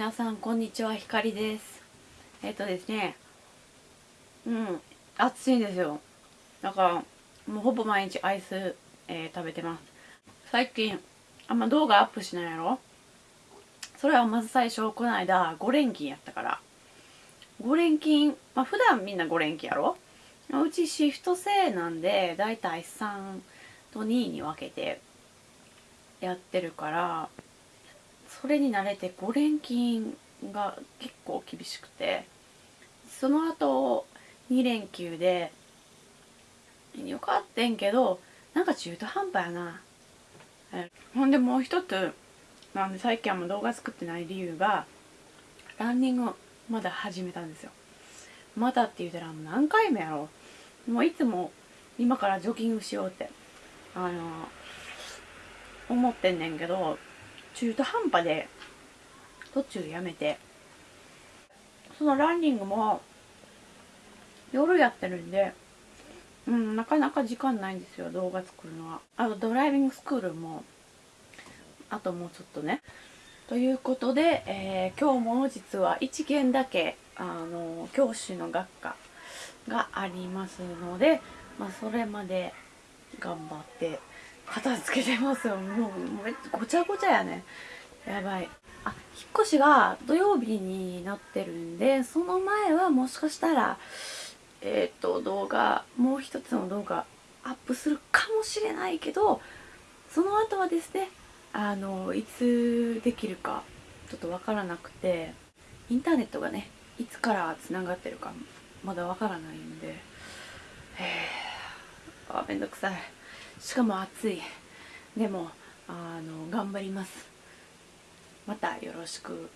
皆さんこんにちはひかりです。えっ、とですねうん暑いんですよ。だからもうほぼ毎日アイス、えー食べてます。最近あんま動画アップしないやろ？それはまず最初この間5連勤やったから。5連勤まあ普段みんな5連勤やろ？うちシフト制なんでだいたい3と2に分けてやってるからそれに慣れて5連勤が結構厳しくてその後2連休でよかってんけどなんか中途半端やな。ほんでもう一つなんで最近はもう動画作ってない理由がランニングをまだ始めたんですよ。まだって言うたらもう何回目やろ。もういつも今からジョギングしようってあの思ってんねんけど中途半端で途中やめて。そのランニングも夜やってるんでうんなかなか時間ないんですよ動画作るのは。あとドライビングスクールもあともうちょっとね。ということで、えー、今日も実は1件だけあの教師の学科がありますので、まあ、それまで頑張って片付けてますよ。もうめごちゃごちゃやね。やばい。あ引っ越しが土曜日になってるんでその前はもしかしたらえっ、と動画もう一つの動画アップするかもしれないけどその後はですねあのいつできるかちょっとわからなくてインターネットがねいつからつながってるかまだわからないんで。へえあめんどくさい。しかも暑い。でもあの頑張ります。またよろしく。